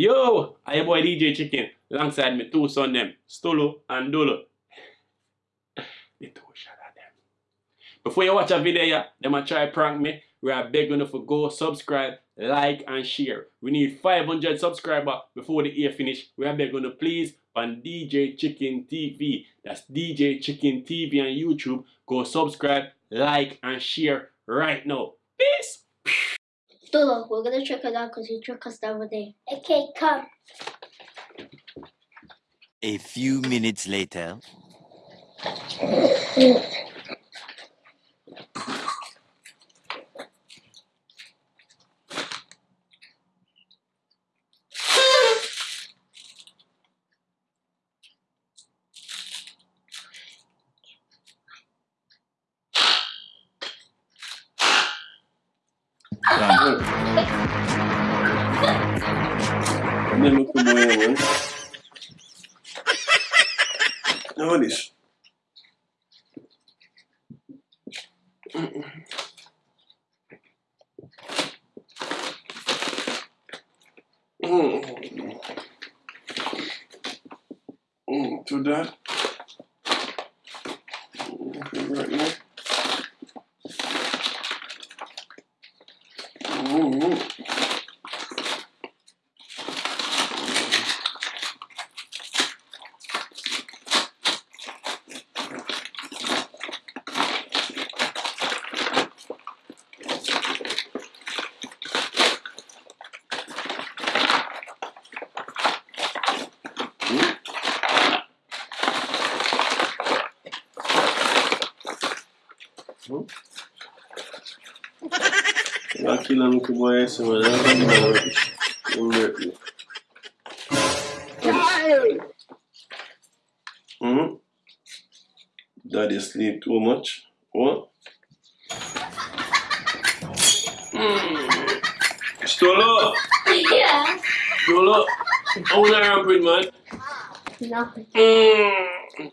Yo, I your boy DJ Chicken, alongside me two son them, Stolo and Dolo. the two shot them. Before you watch a video, yeah, them a try prank me. We are begging you to go subscribe, like and share. We need 500 subscribers before the year finish. We are begging you please on DJ Chicken TV. That's DJ Chicken TV on YouTube. Go subscribe, like and share right now. Peace. Dolo, we're gonna check it out because you tricked us the other day. Okay, come. A few minutes later. Ne luku moje ovo. Voliš? Tudo. Right hum, now. Né? Hum? that. Okay, right now. Nakilang ko ba sa mga Hmm? Daddy sleep too much? What? Mm. Stolo! Yeah. Stolo! I wanna ramp man. Nothing. Mm.